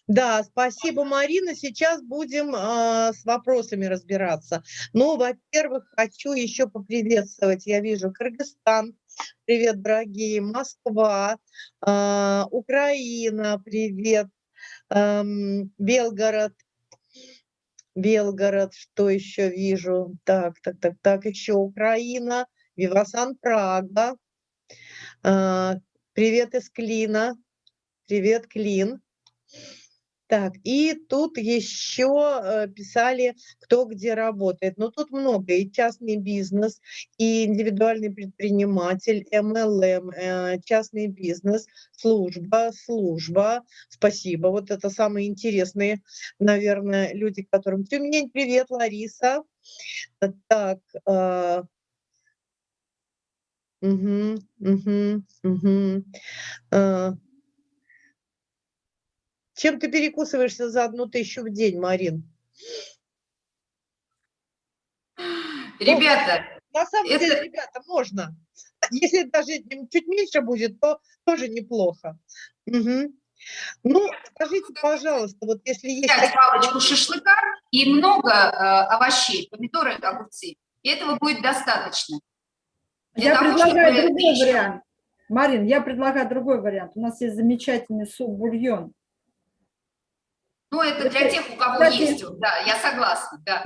Speaker 2: Да, спасибо, Марина. Сейчас будем э, с вопросами разбираться. Ну, во-первых, хочу еще поприветствовать. Я вижу Кыргызстан. Привет, дорогие. Москва, э, Украина. Привет. Э, Белгород. Белгород. Что еще вижу? Так, так, так, так. Еще Украина. Вивасан, Прага. Э, привет из Клина. Привет, Клин. Так, и тут еще э, писали, кто где работает. Но тут много, и частный бизнес, и индивидуальный предприниматель, МЛМ, э, частный бизнес, служба, служба. Спасибо, вот это самые интересные, наверное, люди, которым... Тюмень, привет, Лариса. Так, э, Угу, угу, угу. Чем ты перекусываешься за одну тысячу в день, Марин?
Speaker 1: Ребята,
Speaker 2: ну, на самом это... деле, ребята, можно. Если даже чуть меньше будет, то тоже неплохо. Угу. Ну, скажите, пожалуйста, вот если есть...
Speaker 1: Взять палочку шашлыка и много э, овощей, помидоры, огурцы. И этого будет достаточно.
Speaker 3: Для я того, предлагаю чтобы... другой вариант. Марин, я предлагаю другой вариант. У нас есть замечательный суп-бульон.
Speaker 1: Ну, это для тех, у кого есть, да, я согласна, да.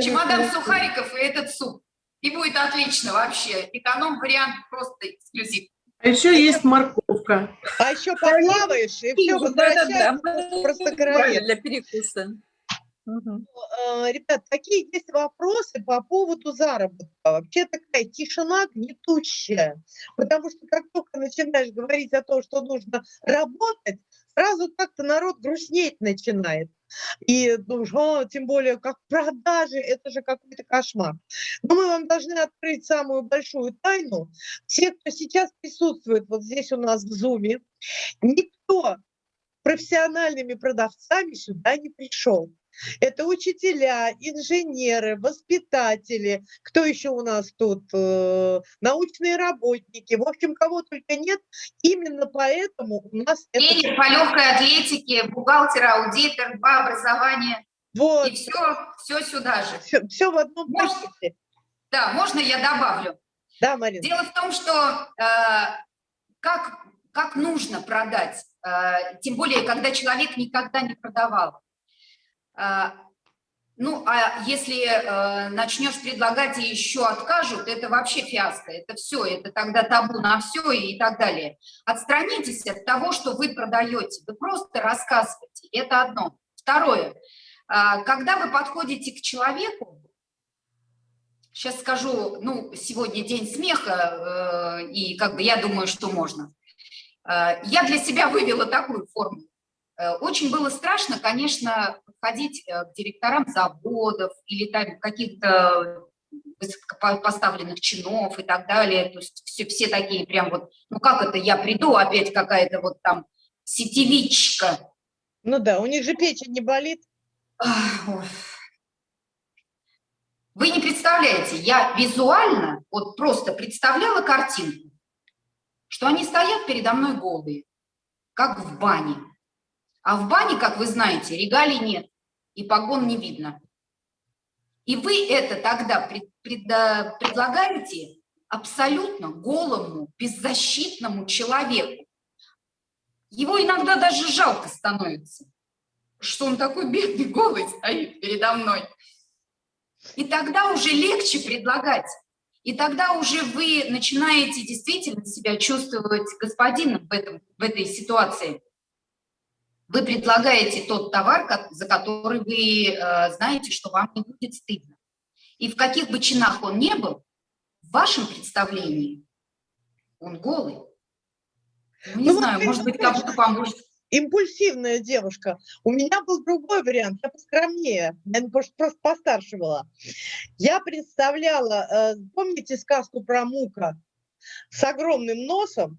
Speaker 1: Чемодан сухариков и этот суп. И будет отлично вообще. Эконом-вариант просто эксклюзив.
Speaker 4: А еще есть морковка.
Speaker 2: А еще поплаваешь, и все возвращается просто
Speaker 4: Для перекуса.
Speaker 2: Угу. Ребят, какие есть вопросы по поводу заработка? Вообще такая тишина гнетущая, потому что как только начинаешь говорить о том, что нужно работать, сразу как-то народ грустнеть начинает. И думаешь, о, тем более, как продажи, это же какой-то кошмар. Но мы вам должны открыть самую большую тайну. Все, кто сейчас присутствует вот здесь у нас в Зуме, никто профессиональными продавцами сюда не пришел. Это учителя, инженеры, воспитатели, кто еще у нас тут, э, научные работники, в общем, кого только нет. Именно поэтому у нас...
Speaker 1: Тренер это... по легкой атлетике, бухгалтер, аудитор, два образования. Вот. И все, все сюда же.
Speaker 2: Все, все в одном пакете.
Speaker 1: Да, можно я добавлю?
Speaker 2: Да, Марина.
Speaker 1: Дело в том, что э, как, как нужно продать, э, тем более, когда человек никогда не продавал. А, ну, а если э, начнешь предлагать и еще откажут, это вообще фиаско, это все, это тогда табу на все и так далее. Отстранитесь от того, что вы продаете, вы просто рассказываете, это одно. Второе, э, когда вы подходите к человеку, сейчас скажу, ну, сегодня день смеха, э, и как бы я думаю, что можно. Э, я для себя вывела такую форму. Э, очень было страшно, конечно, подходить э, к директорам заводов или там каких-то высокопоставленных чинов и так далее. То есть все, все такие прям вот, ну как это, я приду, опять какая-то вот там сетевичка.
Speaker 2: Ну да, у них же печень не болит.
Speaker 1: Вы не представляете, я визуально вот просто представляла картинку, что они стоят передо мной голые, как в бане. А в бане, как вы знаете, регалий нет, и погон не видно. И вы это тогда пред, пред, предлагаете абсолютно голому, беззащитному человеку. Его иногда даже жалко становится, что он такой бедный, голый стоит передо мной. И тогда уже легче предлагать. И тогда уже вы начинаете действительно себя чувствовать господином в, этом, в этой ситуации. Вы предлагаете тот товар, за который вы э, знаете, что вам не будет стыдно. И в каких бы чинах он не был, в вашем представлении он голый. Ну, не ну, знаю, может быть, кому-то поможет.
Speaker 2: Импульсивная девушка. У меня был другой вариант, я поскромнее, я просто постарше была. Я представляла, э, помните сказку про Мука с огромным носом,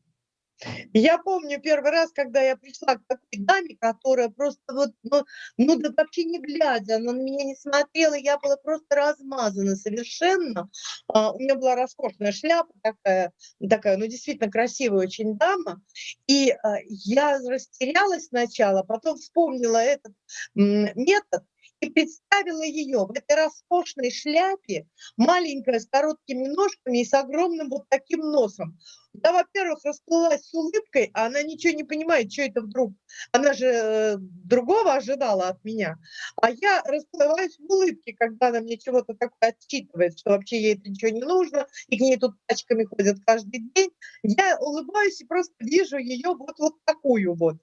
Speaker 2: Я помню первый раз, когда я пришла к такой даме, которая просто вот, ну, ну да вообще не глядя, она на меня не смотрела, я была просто размазана совершенно. А, у меня была роскошная шляпа такая, такая, ну действительно красивая очень дама. И а, я растерялась сначала, потом вспомнила этот метод, и представила ее в этой роскошной шляпе, маленькая, с короткими ножками и с огромным вот таким носом. Я, во-первых, расплылась с улыбкой, а она ничего не понимает, что это вдруг. Она же э, другого ожидала от меня. А я расплылась в улыбке, когда она мне чего-то такое отчитывает, что вообще ей это ничего не нужно, и к ней тут пачками ходят каждый день. Я улыбаюсь и просто вижу ее вот, вот такую вот.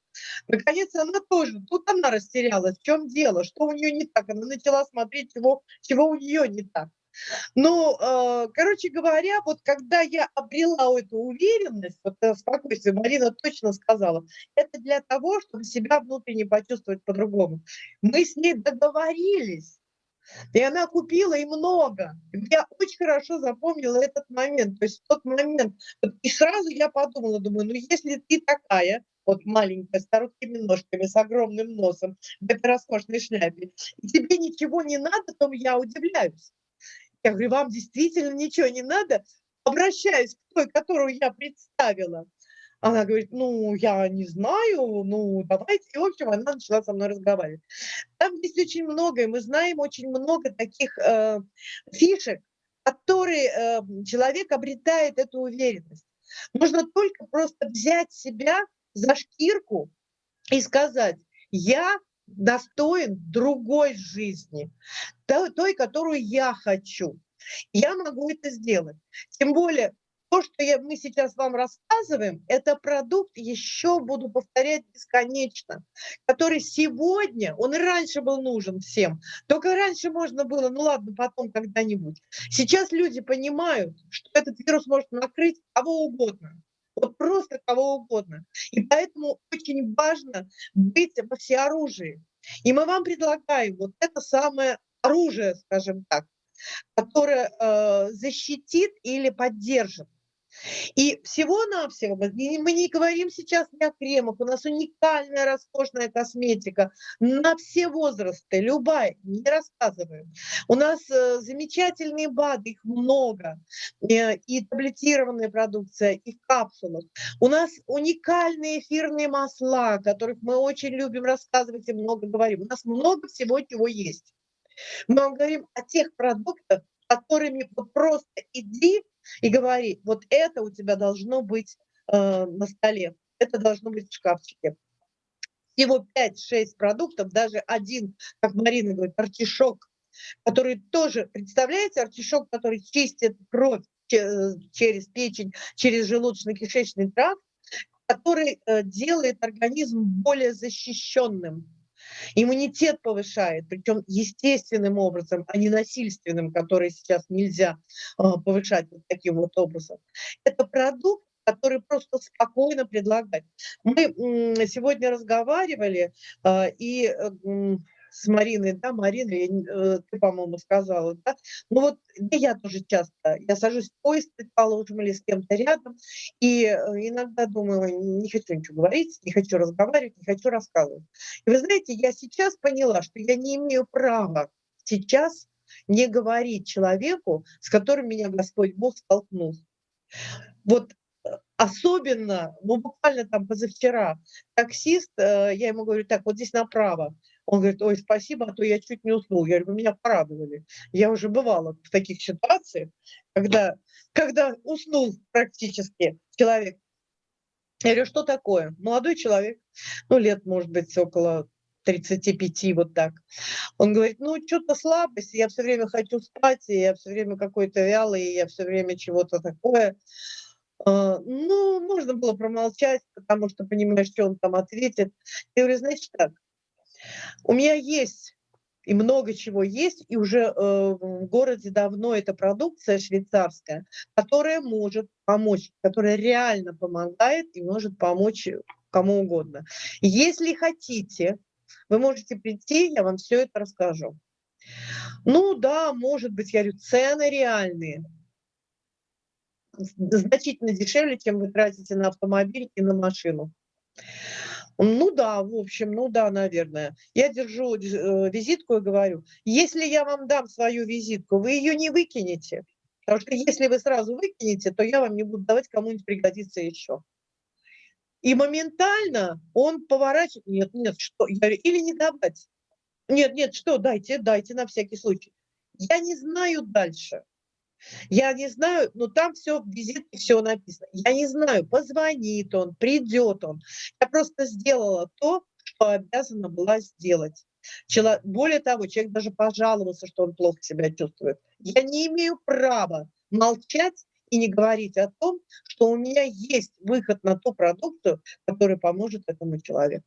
Speaker 2: Наконец она тоже, тут она растерялась, в чем дело, что у нее не так. Она начала смотреть, чего, чего у нее не так. Ну, э, короче говоря, вот когда я обрела эту уверенность, вот э, спокойствие, Марина точно сказала, это для того, чтобы себя внутренне почувствовать по-другому. Мы с ней договорились, и она купила и много. Я очень хорошо запомнила этот момент. То есть тот момент, и сразу я подумала, думаю, ну если ты такая, вот маленькая, с короткими ножками, с огромным носом, в этой роскошной шляпе, и тебе ничего не надо, то я удивляюсь. Я говорю, вам действительно ничего не надо? Обращаюсь к той, которую я представила. Она говорит, ну, я не знаю, ну, давайте. И, в общем, она начала со мной разговаривать. Там есть очень много, и мы знаем очень много таких э, фишек, которые э, человек обретает эту уверенность. Нужно только просто взять себя за шкирку и сказать, я достоин другой жизни, той, которую я хочу. Я могу это сделать. Тем более, то, что я, мы сейчас вам рассказываем, это продукт, еще буду повторять бесконечно, который сегодня, он и раньше был нужен всем, только раньше можно было, ну ладно, потом когда-нибудь. Сейчас люди понимают, что этот вирус может накрыть кого угодно вот просто кого угодно. И поэтому очень важно быть во всеоружии. И мы вам предлагаем вот это самое оружие, скажем так, которое э, защитит или поддержит. И всего-навсего, мы не говорим сейчас ни о кремах, у нас уникальная роскошная косметика на все возрасты, любая, не рассказываем. У нас э, замечательные БАДы, их много, э, и таблетированная продукция, и в капсулах. У нас уникальные эфирные масла, о которых мы очень любим рассказывать и много говорим. У нас много всего, чего есть. Мы вам говорим о тех продуктах, которыми вы просто иди и говори, вот это у тебя должно быть э, на столе, это должно быть в шкафчике. Всего 5-6 продуктов, даже один, как Марина говорит, артишок, который тоже, представляете, артишок, который чистит кровь через печень, через желудочно-кишечный тракт, который э, делает организм более защищенным. Иммунитет повышает, причем естественным образом, а не насильственным, который сейчас нельзя а, повышать вот таким вот образом. Это продукт, который просто спокойно предлагать. Мы сегодня разговаривали, а, и с Мариной, да, Марина, э, ты, по-моему, сказала, да, ну вот я тоже часто, я сажусь в поезд, предположим, или с кем-то рядом, и э, иногда думаю, не хочу ничего говорить, не хочу разговаривать, не хочу рассказывать. И вы знаете, я сейчас поняла, что я не имею права сейчас не говорить человеку, с которым меня Господь Бог столкнул. Вот э, особенно, ну буквально там позавчера, таксист, я ему говорю, так, вот здесь направо, он говорит, ой, спасибо, а то я чуть не уснул. Я говорю, меня порадовали. Я уже бывала в таких ситуациях, когда, когда уснул практически человек. Я говорю, что такое? Молодой человек, ну, лет, может быть, около 35, вот так. Он говорит, ну, что-то слабость, я все время хочу спать, и я все время какой-то вялый, и я все время чего-то такое. А, ну, можно было промолчать, потому что понимаешь, что он там ответит. Я говорю, значит так, у меня есть и много чего есть, и уже э, в городе давно эта продукция швейцарская, которая может помочь, которая реально помогает и может помочь кому угодно. Если хотите, вы можете прийти, я вам все это расскажу. Ну да, может быть, я говорю, цены реальные. значительно дешевле, чем вы тратите на автомобиль и на машину. Ну да, в общем, ну да, наверное. Я держу э, визитку и говорю, если я вам дам свою визитку, вы ее не выкинете. Потому что если вы сразу выкинете, то я вам не буду давать, кому-нибудь пригодится еще. И моментально он поворачивает, нет, нет, что, я говорю, или не давать. Нет, нет, что, дайте, дайте на всякий случай. Я не знаю дальше. Я не знаю, но там все в визитке все написано. Я не знаю, позвонит он, придет он. Я просто сделала то, что обязана была сделать. Чело... Более того, человек даже пожаловался, что он плохо себя чувствует. Я не имею права молчать и не говорить о том, что у меня есть выход на ту продукцию, которая поможет этому человеку.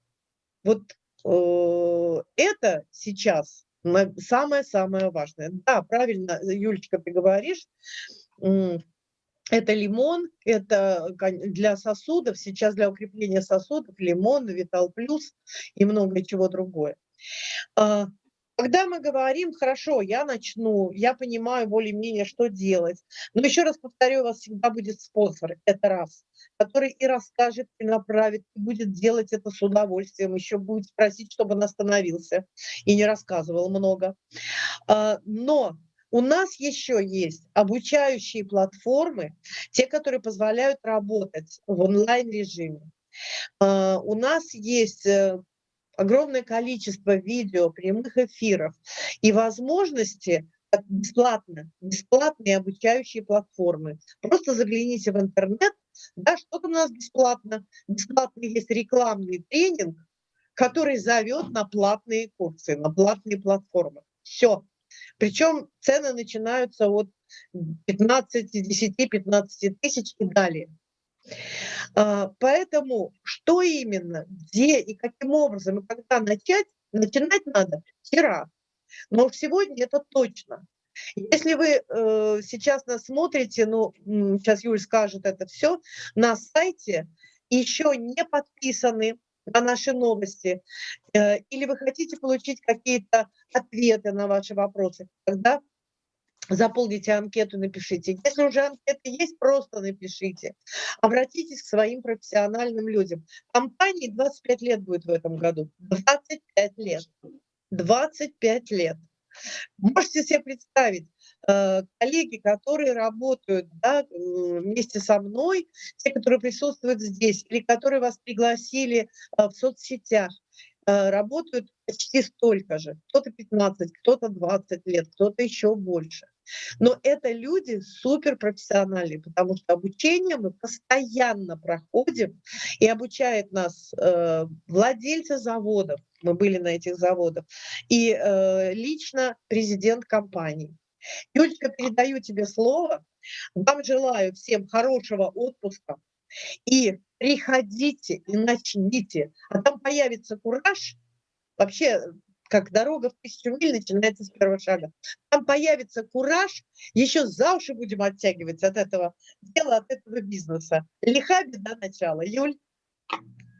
Speaker 2: Вот э, это сейчас самое-самое важное. Да, правильно, Юлечка, ты говоришь, это лимон, это для сосудов, сейчас для укрепления сосудов лимон, Витал Плюс и много чего другое. Когда мы говорим, хорошо, я начну, я понимаю более-менее, что делать, но еще раз повторю, у вас всегда будет спонсор, это раз который и расскажет, и направит, и будет делать это с удовольствием, еще будет просить, чтобы он остановился и не рассказывал много. А, но у нас еще есть обучающие платформы, те, которые позволяют работать в онлайн-режиме. А, у нас есть э, огромное количество видео, прямых эфиров и возможности бесплатно, бесплатные обучающие платформы. Просто загляните в интернет, да, что-то у нас бесплатно. Бесплатный есть рекламный тренинг, который зовет на платные курсы, на платные платформы. Все. Причем цены начинаются от 15, 10, 15 тысяч и далее. А, поэтому что именно, где и каким образом и когда начать, начинать надо вчера. Но сегодня это точно. Если вы э, сейчас нас смотрите, ну, сейчас Юль скажет это все, на сайте еще не подписаны на наши новости, э, или вы хотите получить какие-то ответы на ваши вопросы, тогда заполните анкету, напишите. Если уже анкета есть, просто напишите. Обратитесь к своим профессиональным людям. Компании 25 лет будет в этом году. 25 лет. 25 лет. Можете себе представить, э, коллеги, которые работают да, вместе со мной, те, которые присутствуют здесь, или которые вас пригласили э, в соцсетях, э, работают почти столько же. Кто-то 15, кто-то 20 лет, кто-то еще больше. Но это люди суперпрофессиональные, потому что обучение мы постоянно проходим, и обучает нас э, владельцы заводов, мы были на этих заводах, и э, лично президент компании. Юлечка, передаю тебе слово. Вам желаю всем хорошего отпуска. И приходите и начните. А там появится кураж. Вообще как дорога в тысячу миль начинается с первого шага. Там появится кураж, еще за уши будем оттягивать от этого дела, от этого бизнеса. Лиха беда начала. Юль?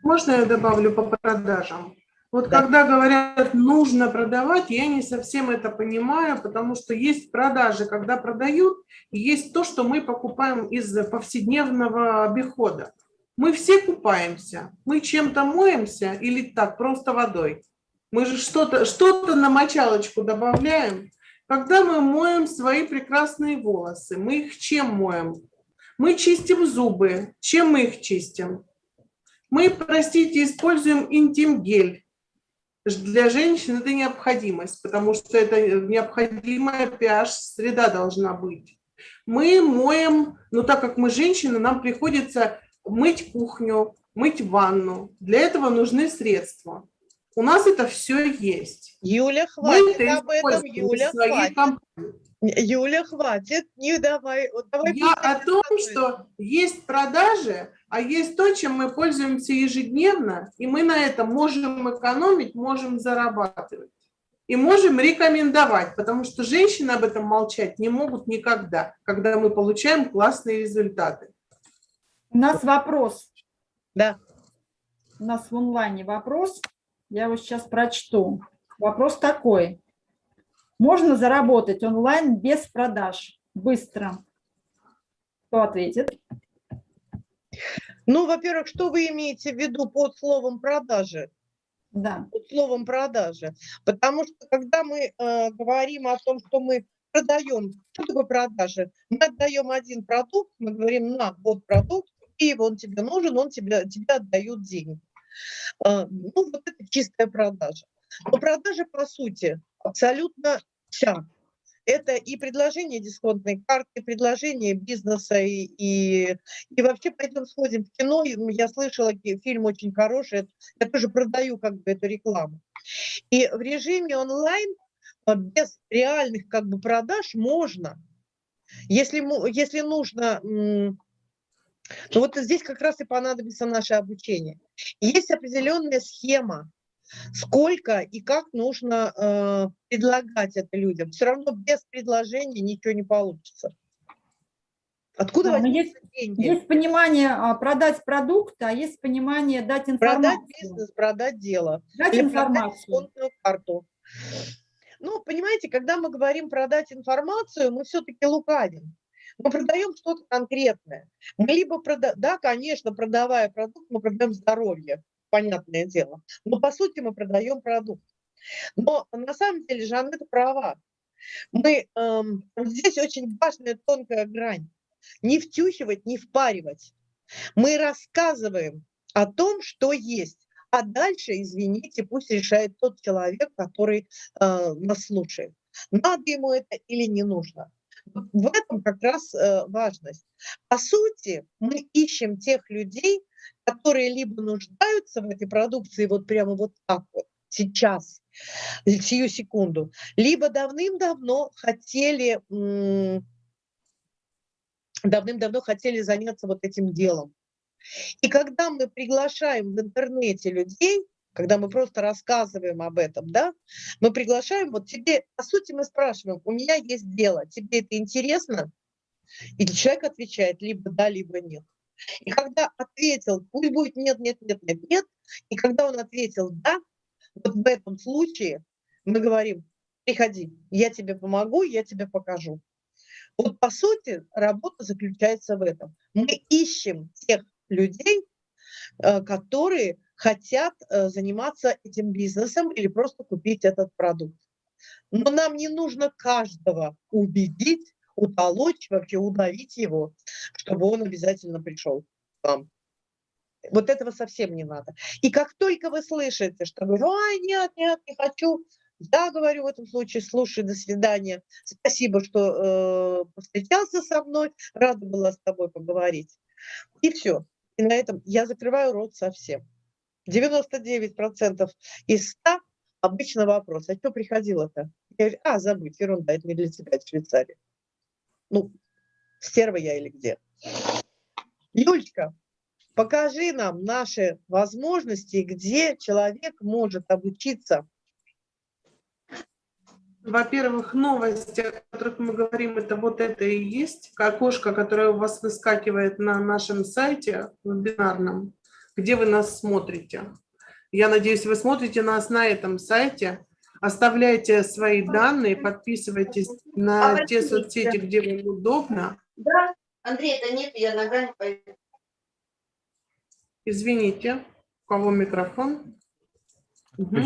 Speaker 4: Можно я добавлю по продажам? Вот
Speaker 2: да.
Speaker 4: когда говорят, нужно продавать, я не совсем это понимаю, потому что есть продажи, когда продают, и есть то, что мы покупаем из повседневного обихода. Мы все купаемся, мы чем-то моемся или так, просто водой. Мы же что-то что, -то, на мочалочку добавляем. Когда мы моем свои прекрасные волосы, мы их чем моем? Мы чистим зубы. Чем мы их чистим? Мы, простите, используем интим-гель. Для женщин это необходимость, потому что это необходимая pH-среда должна быть. Мы моем, но так как мы женщины, нам приходится мыть кухню, мыть ванну. Для этого нужны средства. У нас это все есть.
Speaker 2: Юля, хватит об этом, Юля, хватит. Компании. Юля, хватит, не давай. давай
Speaker 4: Я о том, что есть продажи, а есть то, чем мы пользуемся ежедневно, и мы на этом можем экономить, можем зарабатывать. И можем рекомендовать, потому что женщины об этом молчать не могут никогда, когда мы получаем классные результаты.
Speaker 3: У нас вопрос.
Speaker 2: Да.
Speaker 3: У нас в онлайне вопрос. Я вот сейчас прочту. Вопрос такой. Можно заработать онлайн без продаж? Быстро. Кто ответит?
Speaker 2: Ну, во-первых, что вы имеете в виду под словом продажи?
Speaker 3: Да.
Speaker 2: Под словом продажи. Потому что когда мы э, говорим о том, что мы продаем, что такое продажи? Мы отдаем один продукт, мы говорим, на, вот продукт, и он тебе нужен, он тебе, тебе отдают деньги. Э, ну, вот это чистая продажа. Но продажа, по сути, абсолютно вся это и предложение дисконтной карты, и предложение бизнеса, и, и, и вообще пойдем сходим в кино. Я слышала, фильм очень хороший, я тоже продаю как бы эту рекламу. И в режиме онлайн а, без реальных как бы продаж можно. Если, если нужно ну вот здесь как раз и понадобится наше обучение. Есть определенная схема, сколько и как нужно э, предлагать это людям. Все равно без предложения ничего не получится. Откуда
Speaker 3: да,
Speaker 2: есть,
Speaker 3: деньги? Есть понимание а, продать продукт, а есть понимание дать информацию.
Speaker 2: Продать бизнес, продать дело.
Speaker 3: Дать Или информацию.
Speaker 2: Продать карту. Ну, понимаете, когда мы говорим продать информацию, мы все-таки лукавим. Мы продаем что-то конкретное. Мы либо прода... да, конечно, продавая продукт, мы продаем здоровье понятное дело. Но по сути мы продаем продукт. Но на самом деле Жанна права. Мы, эм, здесь очень важная тонкая грань. Не втюхивать, не впаривать. Мы рассказываем о том, что есть. А дальше, извините, пусть решает тот человек, который э, нас слушает. Надо ему это или не нужно. В этом как раз э, важность. По сути, мы ищем тех людей, которые либо нуждаются в этой продукции вот прямо вот так вот, сейчас, сию секунду, либо давным-давно хотели, давным-давно хотели заняться вот этим делом. И когда мы приглашаем в интернете людей, когда мы просто рассказываем об этом, да, мы приглашаем, вот тебе, по сути, мы спрашиваем, у меня есть дело, тебе это интересно? И человек отвечает либо да, либо нет. И когда ответил, пусть будет нет, нет, нет, нет, нет, и когда он ответил да, вот в этом случае мы говорим, приходи, я тебе помогу, я тебе покажу. Вот по сути работа заключается в этом. Мы ищем тех людей, э, которые хотят э, заниматься этим бизнесом или просто купить этот продукт. Но нам не нужно каждого убедить утолочь, вообще удавить его, чтобы он обязательно пришел к вам. Вот этого совсем не надо. И как только вы слышите, что говорю, ой, нет, нет, не хочу, я говорю в этом случае, слушай, до свидания, спасибо, что э, повстречался со мной, рада была с тобой поговорить. И все. И на этом я закрываю рот совсем. 99% из 100 обычно вопрос, а что приходило-то? Я говорю, а, забудь, ерунда, это не для тебя, это Швейцария ну, стерва я или где. Юлечка, покажи нам наши возможности, где человек может обучиться.
Speaker 4: Во-первых, новости, о которых мы говорим, это вот это и есть. Окошко, которое у вас выскакивает на нашем сайте вебинарном, где вы нас смотрите. Я надеюсь, вы смотрите нас на этом сайте. Оставляйте свои данные, подписывайтесь на а те соцсети, где вам удобно.
Speaker 5: Да, Андрей, это нет, я ногами пойду.
Speaker 4: Извините, у кого микрофон? Угу.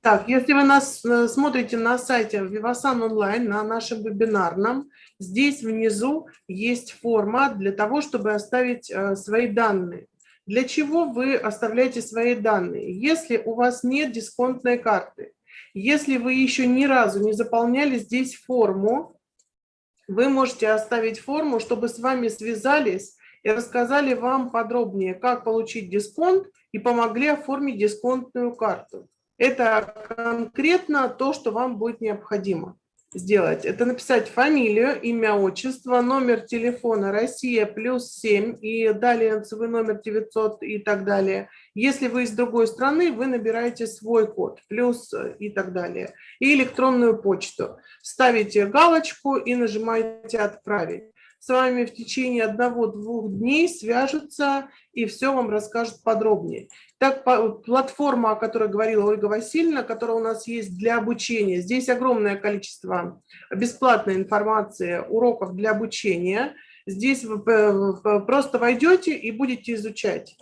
Speaker 4: Так, если вы нас э, смотрите на сайте Vivasan онлайн, на нашем вебинарном, здесь внизу есть форма для того, чтобы оставить э, свои данные. Для чего вы оставляете свои данные? Если у вас нет дисконтной карты, если вы еще ни разу не заполняли здесь форму, вы можете оставить форму, чтобы с вами связались и рассказали вам подробнее, как получить дисконт и помогли оформить дисконтную карту. Это конкретно то, что вам будет необходимо сделать. Это написать фамилию, имя, отчество, номер телефона Россия плюс 7 и далее свой номер 900 и так далее. Если вы из другой страны, вы набираете свой код плюс и так далее. И электронную почту. Ставите галочку и нажимаете «Отправить» с вами в течение одного-двух дней свяжутся и все вам расскажут подробнее. Так, платформа, о которой говорила Ольга Васильевна, которая у нас есть для обучения, здесь огромное количество бесплатной информации, уроков для обучения. Здесь вы э, просто войдете и будете изучать.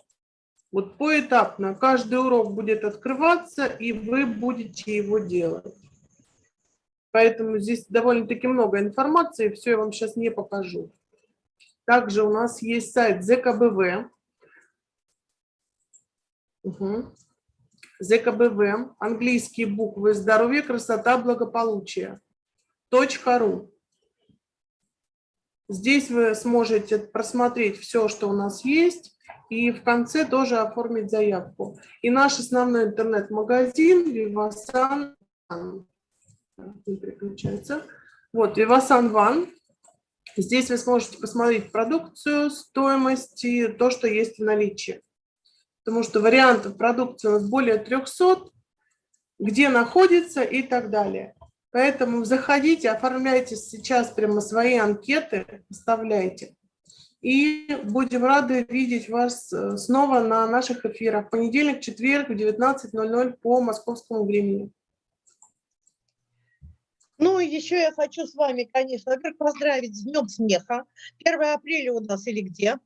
Speaker 4: Вот поэтапно каждый урок будет открываться, и вы будете его делать. Поэтому здесь довольно-таки много информации, все я вам сейчас не покажу. Также у нас есть сайт ЗКБВ. Угу. ЗКБВ, английские буквы «Здоровье, красота, благополучие». .ру. Здесь вы сможете просмотреть все, что у нас есть, и в конце тоже оформить заявку. И наш основной интернет-магазин Vivasan переключается. Вот, Vivasan One. Здесь вы сможете посмотреть продукцию, стоимость и то, что есть в наличии потому что вариантов продукции у нас более 300, где находится и так далее. Поэтому заходите, оформляйте сейчас прямо свои анкеты, оставляйте. И будем рады видеть вас э, снова на наших эфирах. Понедельник, четверг в 19.00 по московскому времени.
Speaker 2: Ну, еще я хочу с вами, конечно, во-первых, поздравить с Днем смеха. 1 апреля у нас или где?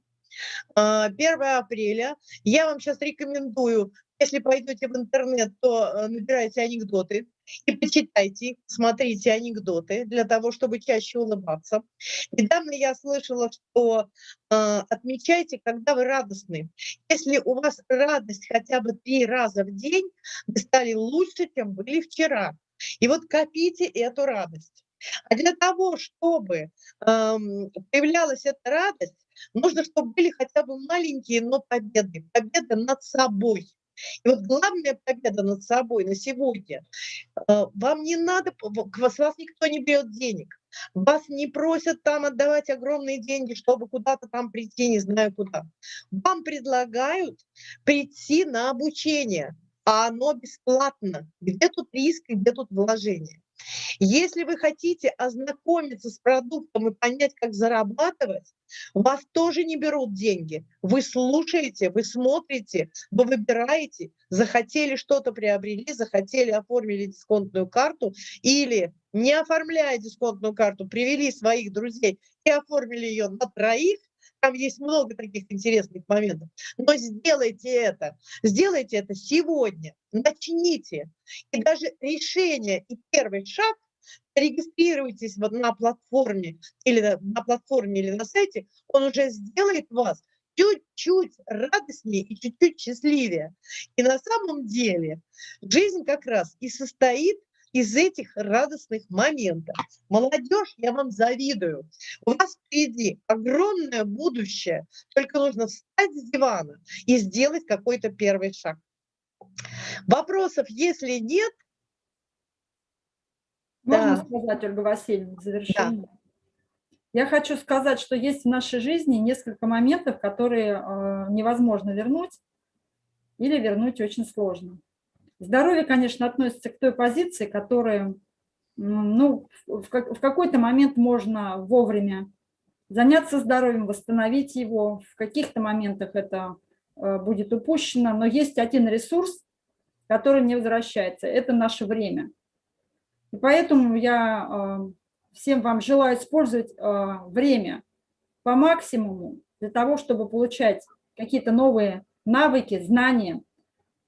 Speaker 2: 1 а, апреля. Я вам сейчас рекомендую, если пойдете в интернет, то э, набирайте анекдоты и почитайте, смотрите анекдоты для того, чтобы чаще улыбаться. Недавно я слышала, что э, отмечайте, когда вы радостны. Если у вас радость хотя бы три раза в день, вы стали лучше, чем были вчера. И вот копите эту радость. А для того, чтобы э, появлялась эта радость, Нужно, чтобы были хотя бы маленькие, но победы. Победа над собой. И вот главная победа над собой на сегодня. Э, вам не надо, с вас никто не берет денег. Вас не просят там отдавать огромные деньги, чтобы куда-то там прийти, не знаю куда. Вам предлагают прийти на обучение, а оно бесплатно. Где тут риск и где тут вложение? Если вы хотите ознакомиться с продуктом и понять, как зарабатывать, вас тоже не берут деньги. Вы слушаете, вы смотрите, вы выбираете, захотели что-то приобрели, захотели, оформили дисконтную карту или не оформляя дисконтную карту, привели своих друзей и оформили ее на троих, там есть много таких интересных моментов. Но сделайте это, сделайте это сегодня, начните. И даже решение и первый шаг регистрируйтесь вот на платформе или на платформе или на сайте, он уже сделает вас чуть-чуть радостнее и чуть-чуть счастливее. И на самом деле жизнь как раз и состоит из этих радостных моментов. Молодежь, я вам завидую. У вас впереди огромное будущее. Только нужно встать с дивана и сделать какой-то первый шаг. Вопросов, если нет...
Speaker 3: Можно да. сказать, Ольга Васильевна, в завершение? Да. Я хочу сказать, что есть в нашей жизни несколько моментов, которые э, невозможно вернуть или вернуть очень сложно. Здоровье, конечно, относится к той позиции, которая, ну, в, как, в какой-то момент можно вовремя заняться здоровьем, восстановить его. В каких-то моментах это э, будет упущено, но есть один ресурс, который не возвращается. Это наше время. И поэтому я э, всем вам желаю использовать э, время по максимуму для того, чтобы получать какие-то новые навыки, знания,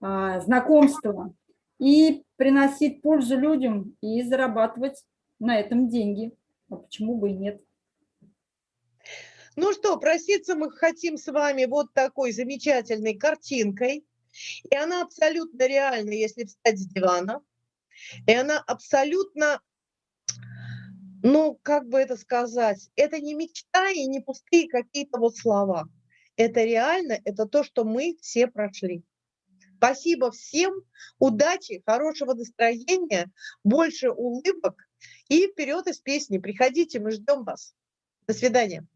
Speaker 3: знакомства и приносить пользу людям и зарабатывать на этом деньги. А почему бы и нет?
Speaker 2: Ну что, проситься мы хотим с вами вот такой замечательной картинкой. И она абсолютно реальна, если встать с дивана. И она абсолютно, ну, как бы это сказать, это не мечта и не пустые какие-то вот слова. Это реально, это то, что мы все прошли. Спасибо всем, удачи, хорошего настроения, больше улыбок и вперед из песни. Приходите, мы ждем вас. До свидания.